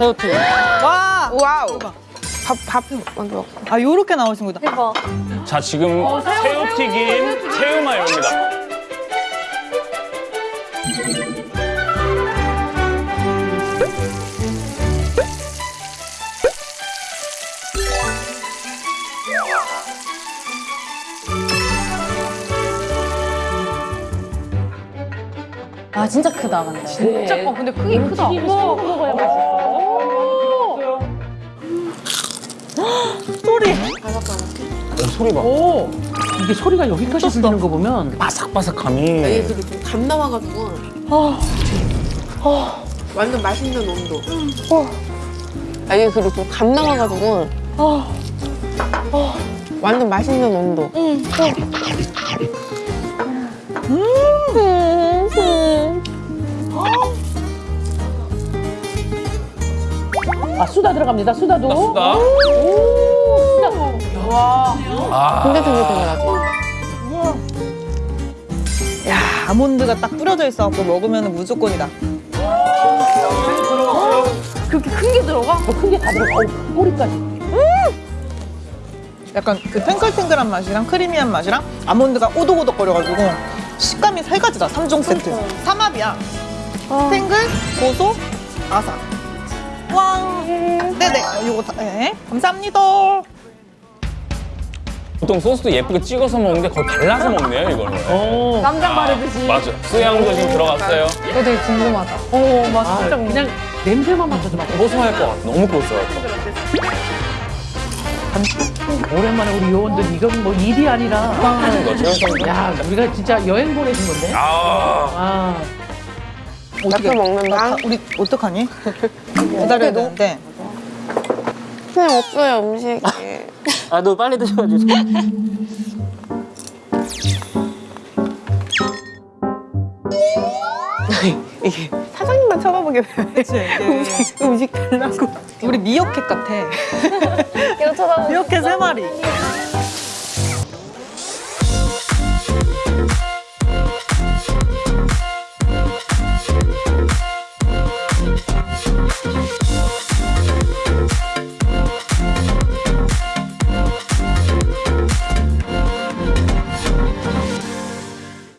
새우튀김. 와! 와우. 밥, 밥 먼저. 아, 요렇게 나오신 거다. 대박. 자, 지금 새우튀김, 새우마요입니다. 아 진짜 크다 근데. 진짜 어, 근데 크기 크다. 어머, 먹어야 맛있어. 소리 봐. 오, 이게 소리가 여기까지 들리는 거 보면 바삭바삭함이. 이게 그리고 좀감 나와가지고. 완전 맛있는 온도. 아, 이게 그리고 좀감 나와가지고. 완전 맛있는 온도. 아 수다 들어갑니다. 수다도. 수다. 오, 수다. 아, 근데 되게 되더라고. 야, 아몬드가 딱 뿌려져 있어갖고 먹으면 무조건이다. 그렇게 큰 게 들어가? 어, 큰게 다 들어가. 어, 꼬리까지. 약간 그 탱글탱글한 맛이랑 크리미한 맛이랑 아몬드가 오독오독거려가지고 식감이 세 가지다. 삼종 세트. 삼합이야. 탱글, 고소, 아삭. 왕. 네네. 요거 다, 네. 감사합니다. 보통 소스도 예쁘게 찍어서 먹는데 거의 발라서 먹네요, 이거는. 어. 깜짝 바르듯이. 맞아. 수양도 지금 들어갔어요. 이거 되게 궁금하다. 어, 맞아. 진짜 그냥 냄새만 맡아도 막 고소할 것 같아. 너무 고소할 것 같아. 오랜만에 우리 요원들 이건 뭐 일이 아니라 하는 거죠, 형야 우리가 진짜 여행 보내준 건데 아, 아 먹는다. 아, 우리 어떡하니? 기다려야 되는데. 그냥 없어요, 음식이. 아, 너 빨리 드셔야지. 이게 사장님만 쳐다보게 돼. 그치? 이게 음식 달라고. 우리 미어캣 같아. 이거 쳐다보고. 미어캣 세 마리.